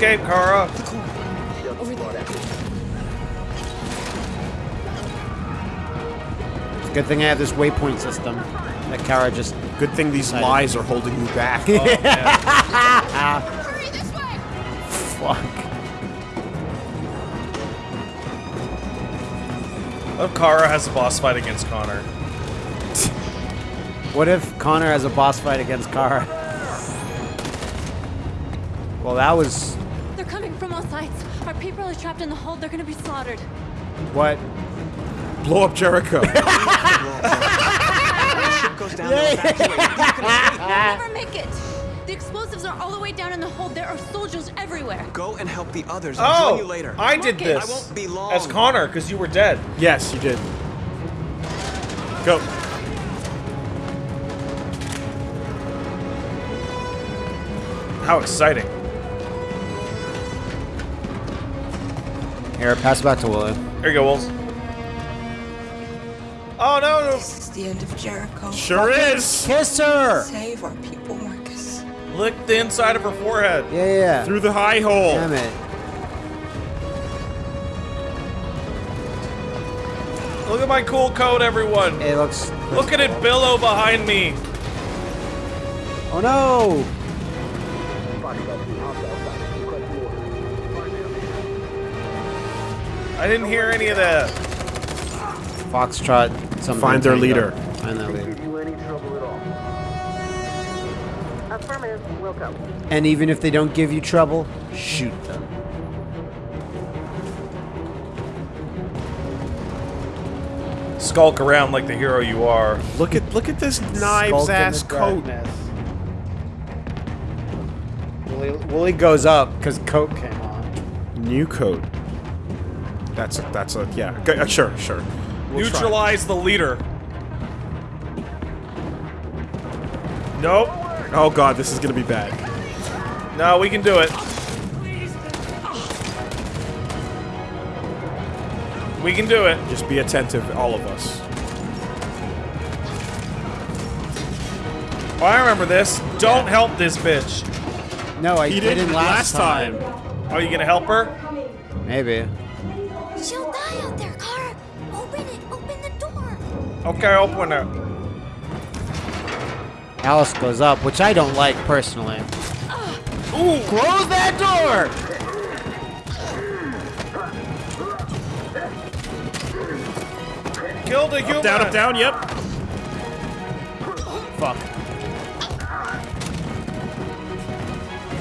escape, Kara. Over there. Good thing I have this waypoint system that Kara just. Good thing these lies are holding you back. Oh, man. Hurry this way! Fuck. What if Kara has a boss fight against Connor? What if Connor has a boss fight against Kara? Well, that was They're coming from all sides. Our people are trapped in the hold. They're gonna be slaughtered. what. Blow up Jericho. When the ship goes down, they'll evacuate. You can. We'll never make it. The explosives are all the way down in the hold. There are soldiers everywhere. Go and help the others. I'll Oh, join you later. I did Marcus. this. I won't be long. As Connor, because you were dead. yes, you did. Go. How exciting. Here, pass it back to Woolie. Here you go, Wolves. Oh, no, no. This is the end of Jericho. Sure is. Kiss her! Save our people, Marcus. Lick the inside of her forehead. Yeah, yeah, yeah. Through the high hole. Damn it. Look at my cool coat, everyone. It looks. Look at it billow behind me. Oh no! I didn't hear any of that. Foxtrot. Something Find their Tango. leader. Find their leader. you any trouble at all. Affirmative, welcome. And even if they don't give you trouble, shoot them. Skulk around like the hero you are. Look at look at this knives Skulk ass the coat. darkness. Woolie, Woolie goes up because coat came on. New coat. That's a that's a yeah. Go, uh, sure, sure. We'll try. Neutralize the leader. Nope. Oh god, this is gonna be bad. No, we can do it. We can do it. Just be attentive, all of us. Oh, I remember this. Don't help this bitch. No, I He didn't, didn't last last time. Are you gonna help her? Maybe. Okay, open it. Alice goes up, which I don't like personally. Ooh, Close that door! kill the human. Down, up, down. Yep. Fuck.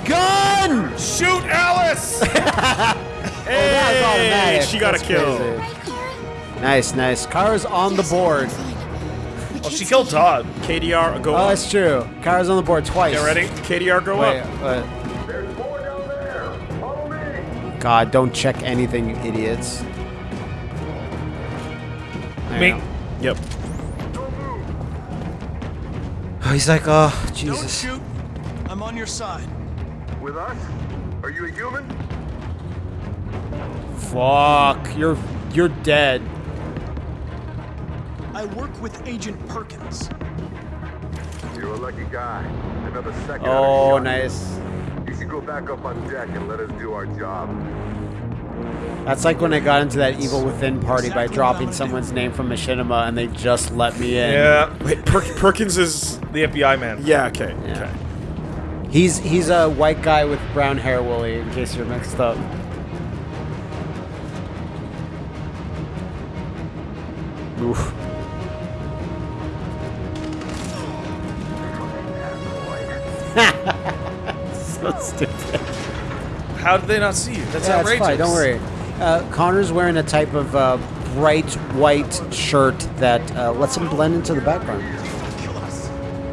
Gun! Shoot Alice! that was automatic. she got a kill. crazy. Nice, nice. Kara's on the board. oh, she killed Todd. KDR, go Oh, up. that's true. Kara's on the board twice. Get ready? KDR, go Wait, up. uh, There's more down there. Follow me. God, don't check anything, you idiots. There Me. you go. Yep. Oh, he's like, oh, Jesus. Don't shoot. I'm on your side. With us? Are you a human? Fuck. You're you're dead. I work with Agent Perkins. You're a lucky guy. Another second. Oh, I'd nice. You You should go back up on deck and let us do our job. That's like when I got into that Evil Within party by dropping someone's name from Machinima and they just let me in. Yeah, Wait, Per- Perkins is. the FBI man. Yeah. Okay. Yeah. Okay. He's he's a white guy with brown hair, Woolie, in case you're mixed up. Oof. So stupid. How did they not see you? That's Yeah, it's outrageous. fine. Don't worry. Uh, Connor's wearing a type of uh, bright white shirt that uh, lets him blend into the background.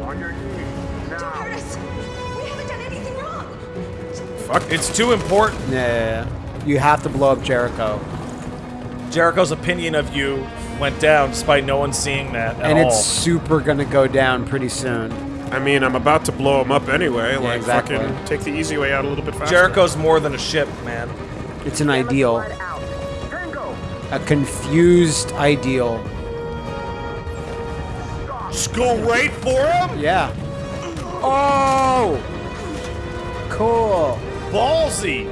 On your knees. Don't Now. hurt us. We haven't done anything wrong. Fuck, it's too important. Yeah, yeah, yeah. You have to blow up Jericho. Jericho's opinion of you went down despite no one seeing that at and all. it's super gonna go down pretty soon. I mean, I'm about to blow him up anyway. like, exactly. fucking take the easy way out a little bit faster. Jericho's more than a ship, man. It's an ideal, Slide out. Tango. a confused ideal. Just go right for him? Yeah. Oh, cool. ballsy.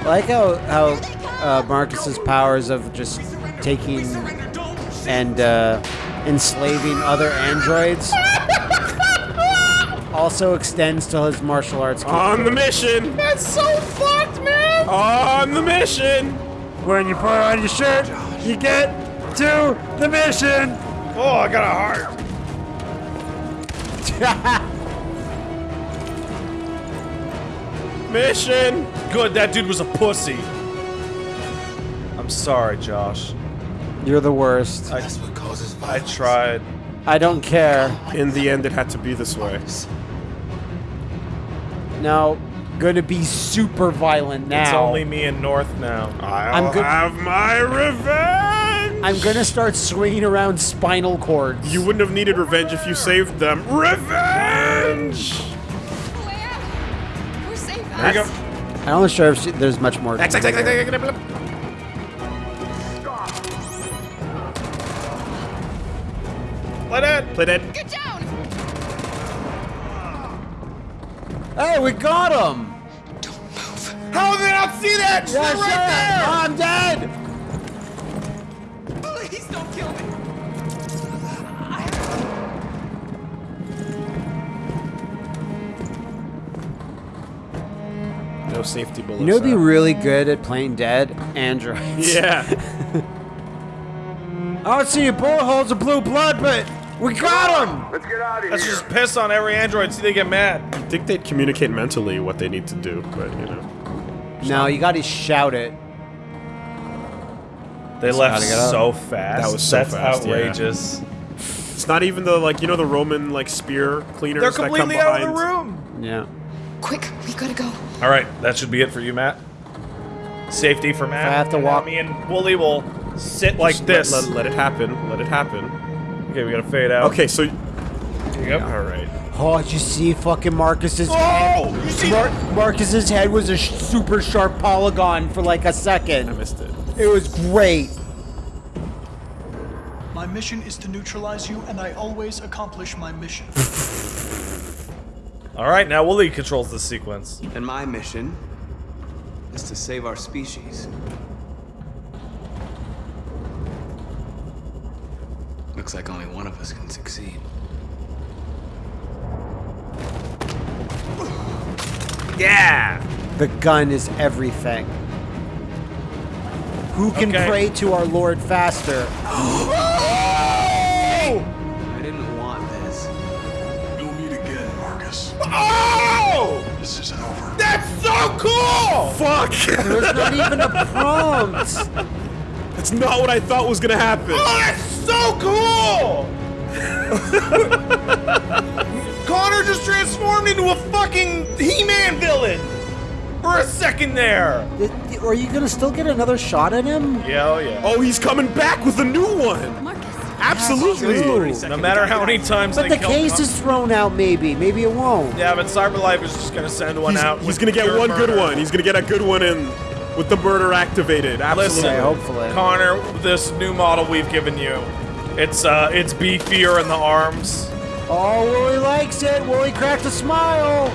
I like how how uh, Marcus's powers of just taking and uh, enslaving other androids also extends to his martial arts. On the mission! That's so fucked, man. On the mission! When you put on your shirt, you get to the mission. Oh, I got a heart. Mission! Good, that dude was a pussy. I'm sorry, Josh. You're the worst. I, I tried. I don't care. In the end, it had to be this way. Now, gonna be super violent now. It's only me and North now. I'll I'm have my revenge! I'm gonna start swinging around spinal cords. You wouldn't have needed revenge if you saved them. Revenge! We're safe. There you go. I'm not sure if she, there's much more. X, X, X, Play dead. Play dead. Get down. Hey, we got him! Don't move. How did I not see that? Shit Yeah, right sure. there. Oh, I'm dead! Please don't kill me. No safety bullets. You know, what'd be really good at playing dead androids. Yeah. I don't see your bullet holes of blue blood, but we got him. Let's get out of here. Let's just piss on every android so they get mad. I think they'd communicate mentally what they need to do, but you know. No, you got to shout it. They left gotta get up. so fast. That was so That's fast, yeah. outrageous. It's not even the like you know the Roman like spear cleaners They're that come completely behind. out of the room. Yeah. Quick, we gotta go. All right, that should be it for you, Matt. Safety for Matt. I have to and walk- Me and Woolie will sit like Just this. Let, let, let it happen. Let it happen. Okay, we gotta fade out. Okay, so Here you go. all right. Oh, did you see fucking Marcus's Oh, head? you see Mar- Marcus's head was a sh- super sharp polygon for like a second. I missed it. It was great. My mission is to neutralize you, and I always accomplish my mission. All right, now Woolie controls this sequence. And my mission is to save our species. Looks like only one of us can succeed. Yeah. The gun is everything. Who can Okay. pray to our Lord faster? I didn't want this. You'll meet again, Marcus. Oh! This isn't over. That's so cool! Fuck! There's not even a prompt. That's not what I thought was gonna happen. Oh, that's so cool! Connor just transformed into a fucking He-Man villain for a second there. Are you gonna still get another shot at him? Yeah, oh yeah. Oh, he's coming back with a new one. Marcus. Absolutely. No matter how many times But they the case Con- is thrown out, maybe. Maybe it won't. Yeah, but Cyberlife is just gonna send one He's, out. he's with gonna get pure one good one. He's gonna get a good one in with the murder activated. Absolutely. Listen, Okay, hopefully. Connor, this new model we've given you, it's uh, it's beefier in the arms. Oh, Woolie likes it. Woolie cracked a smile.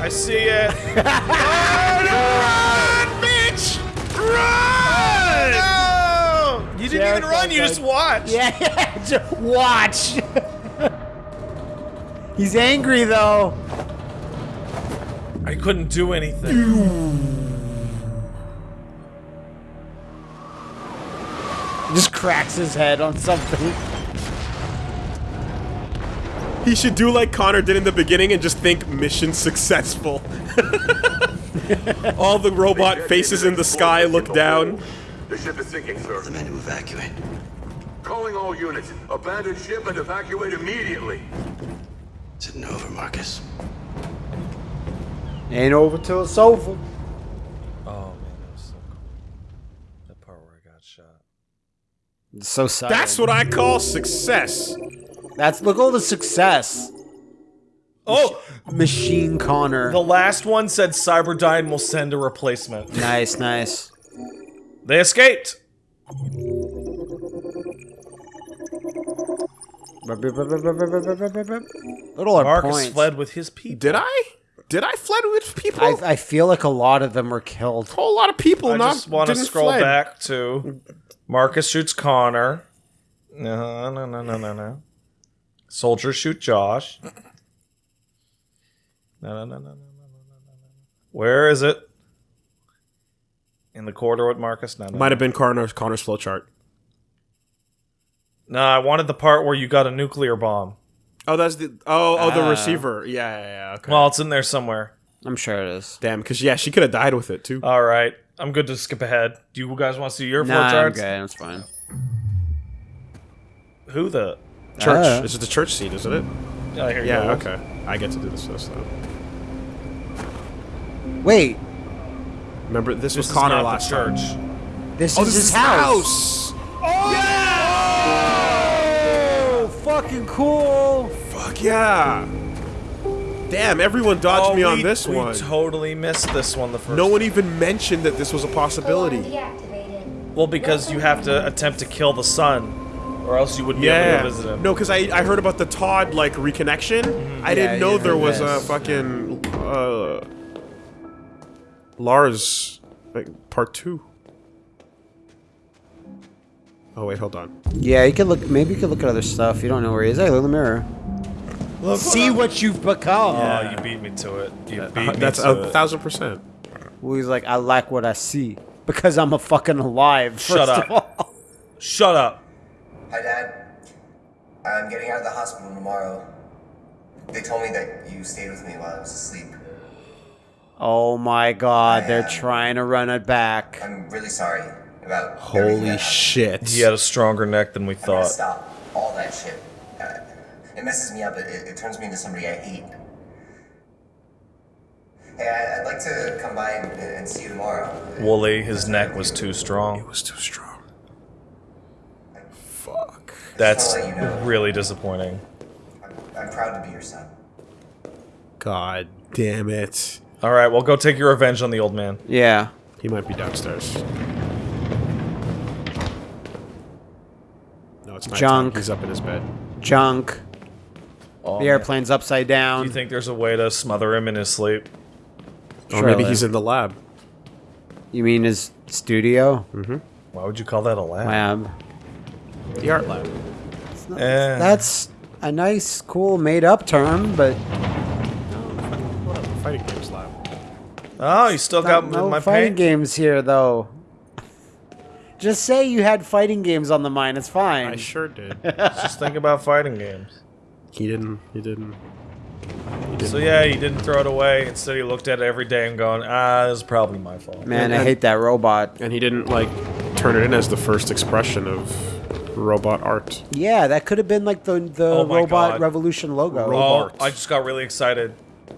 I see it. oh, no, run, bitch! Run! No! You didn't even run. You just watched. Yeah, just watch. He's angry though. I couldn't do anything. Cracks his head on something. He should do like Connor did in the beginning and just think mission successful. All the robot faces in the sky look down. The ship is sinking, sir. The men to evacuate. Calling all units. Abandon ship and evacuate immediately. It's isn't over, Marcus. Ain't over till it's over. Oh man, that was so cool. That part where I got shot. It's so sad. That's what I call success. That's look at all the success. Oh, Machine Connor. the last one said Cyberdyne will send a replacement. Nice, nice. They escaped. Little are Marcus points. fled with his people. Did I? Did I fled with people? I, I feel like a lot of them were killed. a whole lot of people I not just want to scroll fled. back to Marcus shoots Connor. No, no, no, no, no, no. Soldiers shoot Josh. No, no, no, no, no, no, no, no, no. Where is it? In the corridor with Marcus? No, no. Might have been Connor's Connor's flowchart. No, I wanted the part where you got a nuclear bomb. Oh, that's the oh oh the Ah. receiver. Yeah, yeah, yeah. Okay. Well, it's in there somewhere. I'm sure it is. damn, because yeah, she could have died with it too. All right, I'm good to skip ahead. Do you guys want to see your Nah, I'm flowcharts? good. That's fine. Who the? church. Ah. This is the church scene, isn't it? Oh, here you Yeah. go. Okay. I get to do this this though. Wait, Remember, this, This was is Connor last the time. church. this Oh, is this his is house. Oh, fucking cool. Fuck yeah! Damn, everyone dodged Oh, me on we- this we one. totally missed this one the first. no one even mentioned that this was a possibility. Well, because you have to attempt to kill the sun. or else you wouldn't be able to visit him. No, because I, I heard about the Todd like reconnection. I Yeah, didn't know there was this. a fucking uh, Lars like part two. Oh wait, hold on. Yeah, you could look. Maybe you could look at other stuff. You don't know where he is. Hey, look in the mirror. See what you've become. Oh, you beat me to it. You uh, beat me That's to a it. thousand percent. Well, he's like, I like what I see because I'm a fucking alive. Shut first up. Of all. Shut up. Hi, Dad. I'm getting out of the hospital tomorrow. They told me that you stayed with me while I was asleep. Oh my God, they're Yeah. trying to run it back. I'm really sorry about Holy shit! He had a stronger neck than we I'm gonna thought. stop all that shit. It messes me up. It, it, it turns me into somebody I hate. Hey, I, I'd like to come by and, and see you tomorrow. Woolie, his neck was too strong. It was too strong. Fuck. That's Just wanna let you know. really disappointing. I'm, I'm proud to be your son. God damn it. All right, well, go take your revenge on the old man. Yeah. He might be downstairs. No, it's nighttime. Junk. He's up in his bed. Junk. Oh, The man. airplane's upside down. Do you think there's a way to smother him in his sleep? Or maybe he's in the lab. You mean his studio? Why would you call that a lab? Lab. The art lab. Eh. That's a nice, cool, made-up term, but Fighting games lab. Oh, you still got no my fighting paint? games here, though. Just say you had fighting games on the mind. It's fine. I sure did. Just think about fighting games. He didn't. He didn't. He didn't. So yeah, he didn't throw it away. Instead, he looked at it every day and going, "Ah, this is probably my fault." Man, I hate that robot. And he didn't like turn it in as the first expression of robot art. Yeah, that could have been like the the Oh Robot God. Revolution logo. Ro- Oh, Robart. I just got really excited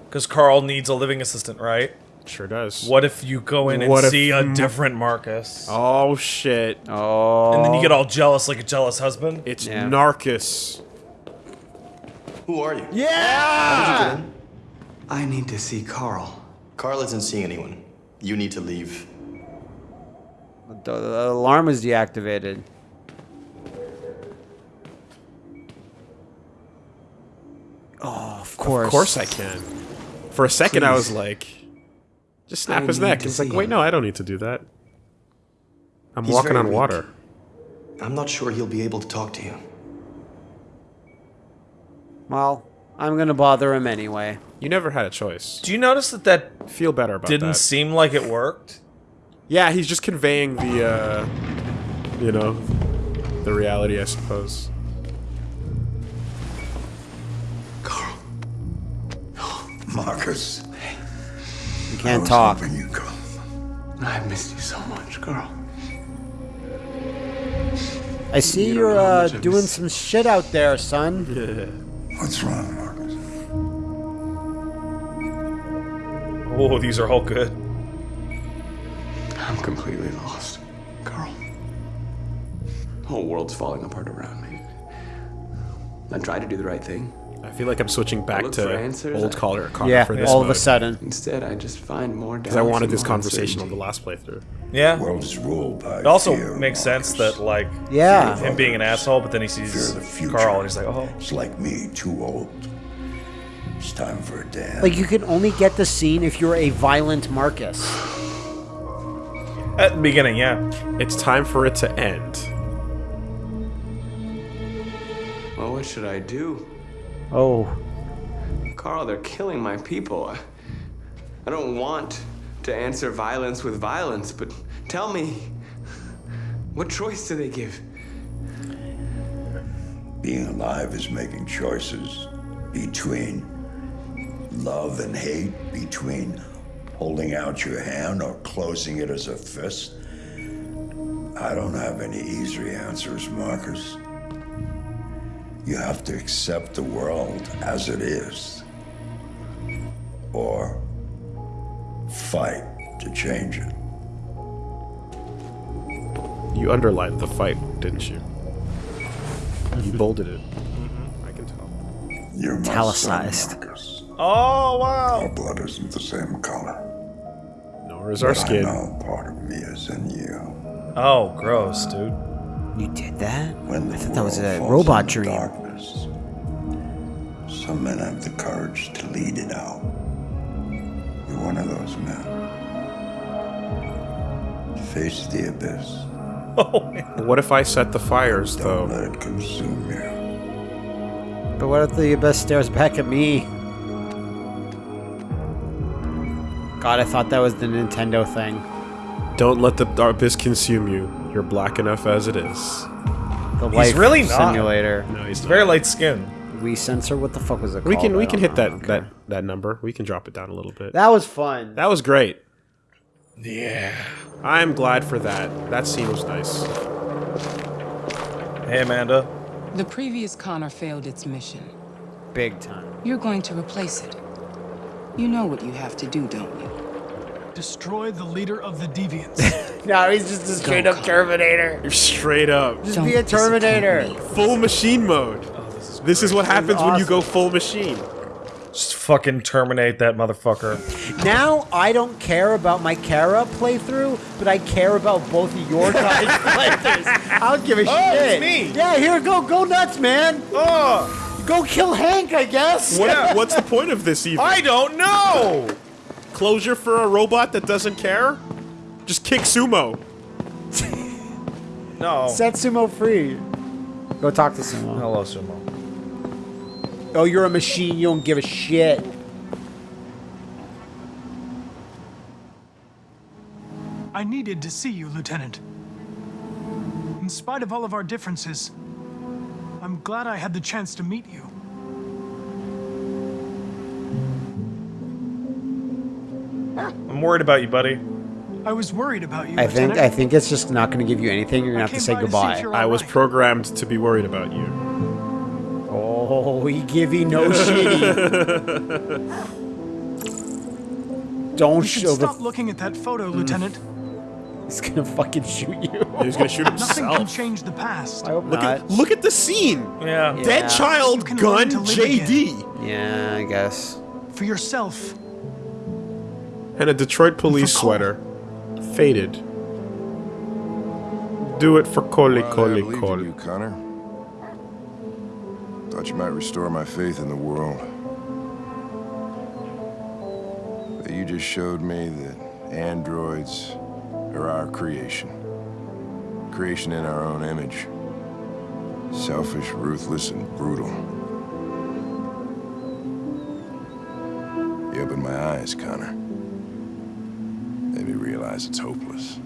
because Carl needs a living assistant, right? Sure does. What if you go in and What if see a different Marcus, Oh shit! oh. and then you get all jealous like a jealous husband? It's Yeah. Narcus. Who are you? yeah. You I need to see Carl. Carl isn't seeing anyone. You need to leave. The, the alarm was deactivated. Oh, of course. Of course I can. For a second, I was like, just snap I his neck. It's like, wait, him. no, I don't need to do that. I'm He's walking on weak. water. I'm not sure he'll be able to talk to you. Well, I'm gonna bother him anyway. You never had a choice. Do you notice that that Feel better about didn't that. seem like it worked? yeah, he's just conveying the, uh, you know, the reality, I suppose. Carl. Marcus, You I can't was talk. hoping you'd come. I missed you so much, Carl. I see you you're, uh, doing some shit out there, son. What's wrong, Marcus? Oh, these are all good. I'm completely lost, Carl. The whole world's falling apart around me. I try to do the right thing. I feel like I'm switching back to old I- Connor, Connor Yeah, for this all of a sudden. Instead, I just find more. Because I wanted this conversation on the last playthrough. Yeah. The world is ruled by It also fear, makes sense that like Yeah. him being an asshole, but then he Fear sees of the future. Carl and he's like, oh, It's like me, too old. It's time for a dance. Like you can only get the scene if you're a violent Marcus. at the beginning, yeah. It's time for it to end. Well, what should I do? Oh, Carl, they're killing my people. I- I don't want to answer violence with violence, but tell me, what choice do they give? Being alive is making choices between love and hate, between holding out your hand or closing it as a fist. I don't have any easy answers, Marcus. You have to accept the world as it is, or fight to change it. You underlined the fight, didn't you? You bolded it. Mm -hmm. I can tell. You're my Italicized. son, Oh wow. Our blood isn't the same color. Nor is our but I skin. know part of me is in you. Oh, gross, dude. You did that? When the I thought that was a robot dream. Darkness, some men have the courage to lead it out. You're one of those men. Face the abyss. Oh. What if I set the fires, Don't though? let it consume you. But what if the abyss stares back at me? God, I thought that was the Nintendo thing. Don't let the abyss consume you. You're black enough as it is. The He's life really not. simulator. No, he's not. very light skin. We censor. What the fuck was it We can we can don't hit that know. that that number. We can drop it down a little bit. That was fun. That was great. Yeah. I'm glad for that. That scene was nice. Hey, Amanda. The previous Connor failed its mission. Big time. You're going to replace it. You know what you have to do, don't you? Destroy the leader of the deviants. No, he's just a straight up Terminator. You're straight up. Just be a Terminator. Full machine mode. Oh, this is what happens when you go full machine. Just fucking terminate that motherfucker. Now I don't care about my Kara playthrough, but I care about both of your guys' playthroughs. I don't give a Oh, it's shit. me. Yeah, here, go, go nuts, man. Oh, Go kill Hank, I guess. What, what's the point of this even? I don't know. Closure for a robot that doesn't care? Just kick sumo. No. Set Sumo free. Go talk to Sumo. Hello, Sumo. Oh, you're a machine. You don't give a shit. I needed to see you, Lieutenant. In spite of all of our differences, I'm glad I had the chance to meet you. I'm worried about you, buddy. I was worried about you, I think I think it's just not going to give you anything. You're going to have to say came to goodbye. I was alright. programmed to be worried about you. Oh, he give you no shitty. Don't You show the. stop looking at that photo, mm. Lieutenant. He's gonna fucking shoot you. He's gonna shoot himself. Nothing can himself. change the past. I hope Look not. at look at the scene. Yeah. Yeah. Dead child You gun learn to JD Yeah, I guess. For yourself. And a Detroit police sweater. Faded. Do it for Coley Coley Coley. you, Connor. Thought you might restore my faith in the world. But you just showed me that androids are our creation. Creation in our own image. Selfish, ruthless, and brutal. You opened my eyes, Connor. Made me realize it's hopeless.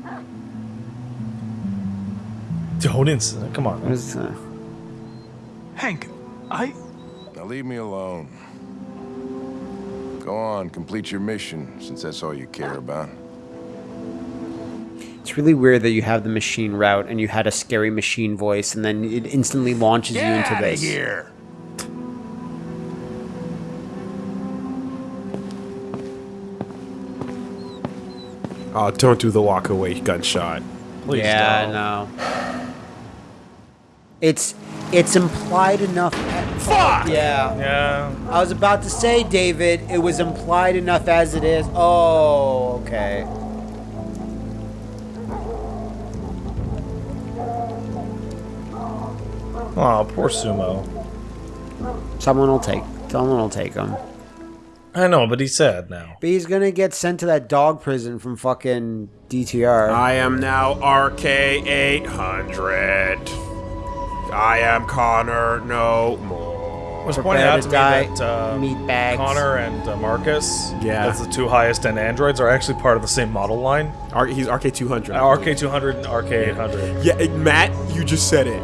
Don't insist. Come on. What is that? Uh, Hank, I. Now leave me alone. Go on, complete your mission, since that's all you care about. It's really weird that you have the machine route and you had a scary machine voice, and then it instantly launches you into this. here! Oh, don't do the walk away gunshot. Please yeah, don't. no. It's It's implied enough. Fuck! Yeah. Yeah. I was about to say, David, it was implied enough as it is. Oh, okay. Oh, poor Sumo. Someone will take. Someone will take him. I know, but he's sad now. But he's gonna get sent to that dog prison from fucking DTR. I am now RK800. I am Connor no more. Was Prepare pointed out to to me that uh, meat bags. Connor and uh, Marcus, Yeah. as the two highest end androids, are actually part of the same model line. R- he's RK200. Uh, RK200 and RK800. Yeah, it- Matt, you just said it.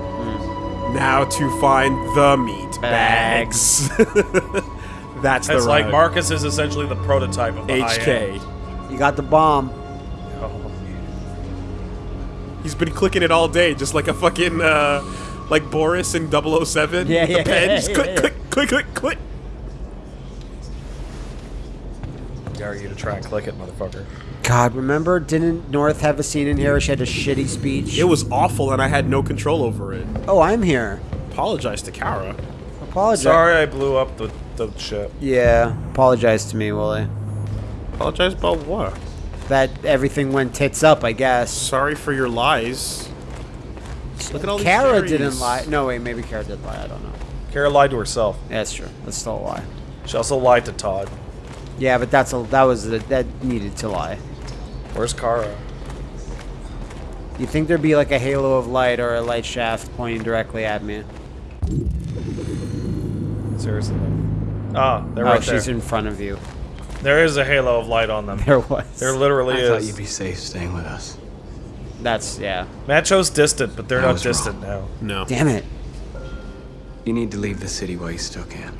Now to find the meat bags. That's the It's like. Marcus is essentially the prototype of the high end. HK. You got the bomb. He's been clicking it all day, just like a fucking, uh, like Boris in 007. Yeah, the yeah, pen, yeah, just yeah, click, yeah. click, click, click, click. Dare you to try and click it, motherfucker. God, remember? Didn't North have a scene in here where she had a shitty speech? It was awful, and I had no control over it. Oh, I'm here. Apologize to Kara. Apologize. Sorry I blew up the, the ship. Yeah, apologize to me, Woolie. Apologize about what? That everything went tits up, I guess. Sorry for your lies. Look at all these Kara didn't lie. No, wait, maybe Kara did lie. I don't know. Kara lied to herself. Yeah, that's true. That's still a lie. She also lied to Todd. Yeah, but that's a that was a, that needed to lie. Where's Kara? You think there'd be like a halo of light or a light shaft pointing directly at me? Seriously. Ah, they're oh, right she's there. in front of you. There is a halo of light on them. There was. There literally I is. thought you'd be safe staying with us. That's yeah. Matt chose distant, but they're I not was distant now. No. Damn it. You need to leave the city while you still can.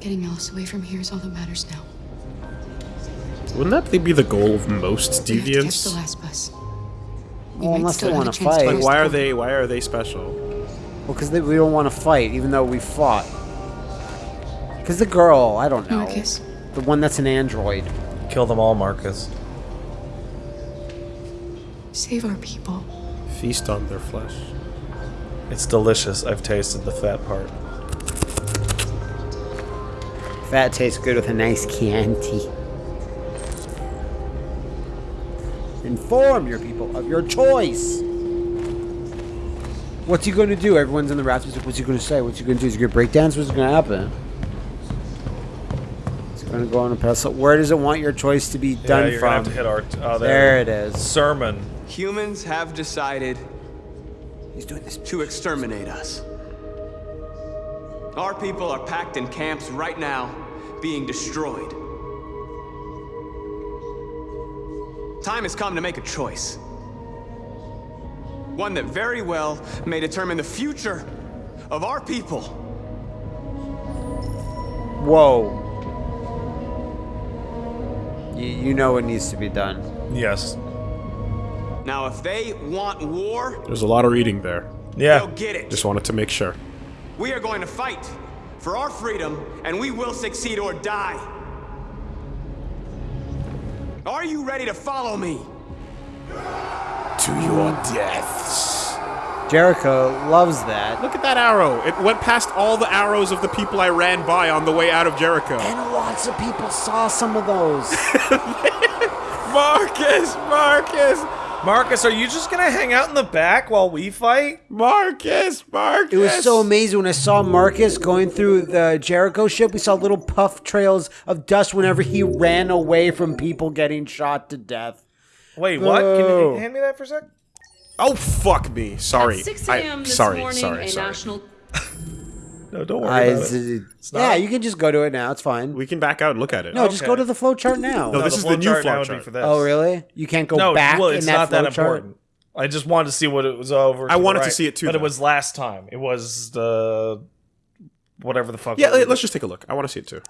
Getting Alice away from here is all that matters now. Wouldn't that be the goal of most We have to catch the last bus. We Well, might unless they wanna fight. Like, why are they? Why are they special? Well, because they we don't want to fight, even though we fought. Because the girl, I don't know, Marcus. the one that's an android. Kill them all, Marcus. Save our people. Feast on their flesh. It's delicious. I've tasted the fat part. Fat tastes good with a nice Chianti. Inform your people of your choice. What's he going to do? Everyone's in the rafters. What's he going to say? What's he going to do? Is he going to break dance? What's going to happen? It's going to go on a pedestal. Where does it want your choice to be Yeah, done you're from? gonna have to hit our. Oh, there it is. Sermon. Humans have decided He's doing this. to exterminate us. Our people are packed in camps right now, being destroyed. Time has come to make a choice. One that very well may determine the future of our people. Whoa. You, you know what needs to be done. Yes. Now, if they want war, There's a lot of reading there. Yeah. they'll get it. Just wanted to make sure. We are going to fight for our freedom, and we will succeed or die. Are you ready to follow me? To your deaths. Jericho loves that. Look at that arrow. It went past all the arrows of the people I ran by on the way out of Jericho. And lots of people saw some of those. Marcus, Marcus, Marcus, are you just gonna hang out in the back while we fight? Marcus, Marcus. It was so amazing when I saw Marcus going through the Jericho ship. We saw little puff trails of dust whenever he ran away from people getting shot to death. Wait, what? Can you Boo. hand me that for a sec? Oh fuck me. Sorry. At 6 a.m. this sorry, morning, sorry, a sorry. national. No, don't worry I- about it. yeah, you can just go to it now. It's fine. We can back out and look at it. No, just go to the flow chart now. No, this is the new flowchart now flow would be chart. for this. Oh, really? You can't go no, back well, in it's that not that chart? important. I just wanted to see what it was over. I to the wanted to right. see it too, but it though. was last time. It was the whatever the fuck. Yeah, it let- let's just take a look. I want to see it too.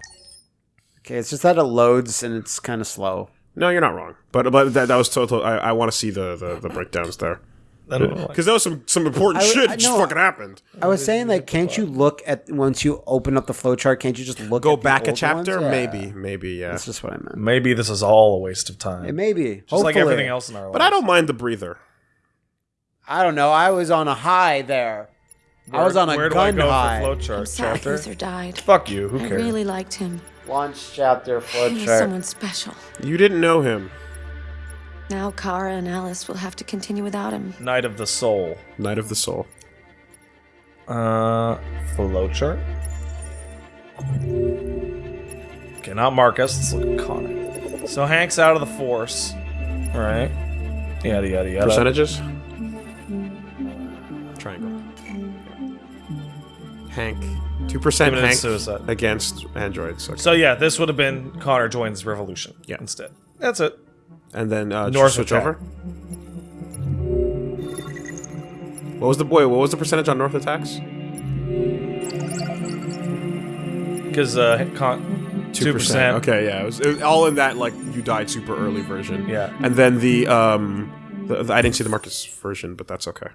Okay, it's just that it loads and it's kind of slow. No, you're not wrong. But but that, that was total. I, I want to see the, the, the breakdowns there. I don't know. Because that was some, some important I- shit I that just know. fucking happened. I was saying, like, can't you look at once you open up the flowchart? Can't you just look Go at the back a chapter? ones? Yeah. Maybe, maybe, yeah. That's just what I meant. Maybe this is all a waste of time. It may be. Just like everything else in our lives. But I don't mind the breather. I don't know. I was on a high there. I was on a Where do I gun go high. for I'm flowchart sad chapter? Luther died. Fuck you. Who I cares? really liked him. Launch chapter He was flowchart. someone special. You didn't know him. Now Kara and Alice will have to continue without him. Night of the Soul. Knight of the Soul. Uh, flowchart. Okay, not Marcus. Let's look at Connor. So Hank's out of the Force. All right. Yada yada yada. Percentages? Triangle. Hank. 2% Hank suicide. against androids. Okay. So yeah, this would have been Connor joins Revolution. Yeah. Instead. That's it. And then uh, North switch attack. over. What was the boy? What was the percentage on North attacks? Because uh, Con- two percent. Okay, yeah, it was, it was all in that like you died super early version. Yeah. and then the um, the, the- I didn't see the Marcus version, but that's okay.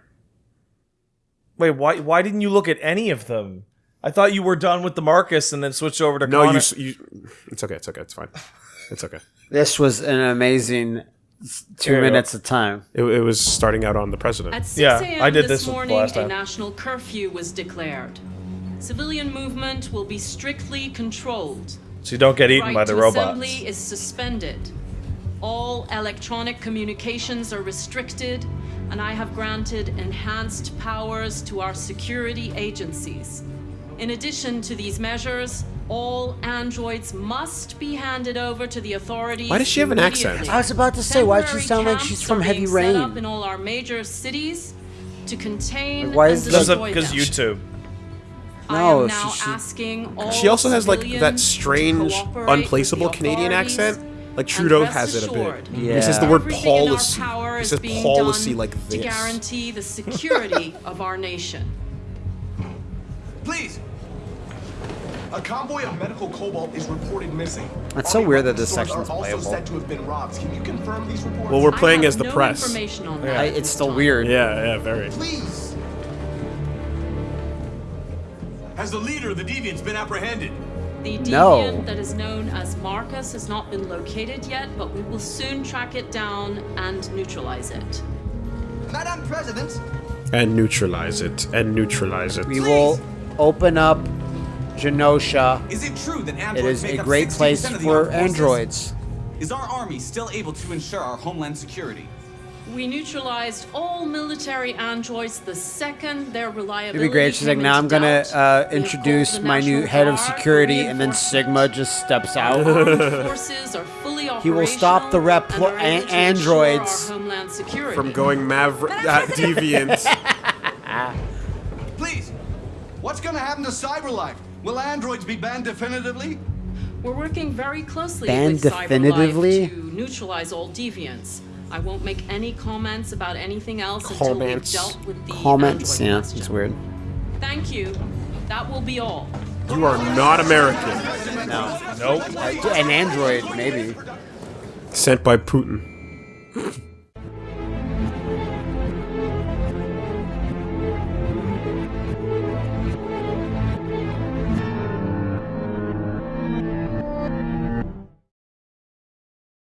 Wait, why? Why didn't you look at any of them? I thought you were done with the Marcus and then switched over to No, you, you. It's okay. It's okay. It's fine. It's okay. This was an amazing two Here minutes of time. It, it was starting out on the president. At 6 Yeah, I did this this morning, last a national curfew was declared. Civilian movement will be strictly controlled. so you don't get eaten right by the to robots. assembly is suspended. All electronic communications are restricted, and I have granted enhanced powers to our security agencies. In addition to these measures, all androids must be handed over to the authorities. Why does she have an accent? I was about to say, why does she sound like she's camps from are Heavy being set up in all our major cities to contain Why is Because destroy because them. YouTube. I No, am now she asking all She also has like that strange, unplaceable Canadian accent. Like Trudeau has it a assured, bit. He says the word everything in our policy. power He is says being policy done like to this. guarantee the security of our nation. Please. A convoy of medical cobalt is reported missing. It's so weird that this stores section's also playable. said to have been robbed. Can you confirm these reports? Well, we're I playing have as the no press. information on that I, it's still time. weird. Yeah, yeah, very. Please. Has the leader of the deviants been apprehended? The No. deviant that is known as Marcus has not been located yet, but we will soon track it down and neutralize it. Madam President, And neutralize it. And neutralize it. We will open up Genosha. Is it true that androids is make a great 60% place for androids. Is our army still able to ensure our homeland security? We neutralized all military androids the second their reliability. It'd be great. She's like, now I'm gonna uh, introduce my new head of security, and then Sigma just steps out. Forces are fully He will stop the operational repl- and are able a- to ensure androids our homeland security. From going maverick uh, deviant. please. What's going to happen to CyberLife? Will androids be banned definitively? We're working very closely Banned with definitively? CyberLife to neutralize all deviants. I won't make any comments about anything else until we've Comments. dealt with the Comments. android Yeah, question. it's weird. Thank you. That will be all. You are not American. No. Nope. Uh, an android, maybe. Sent by Putin.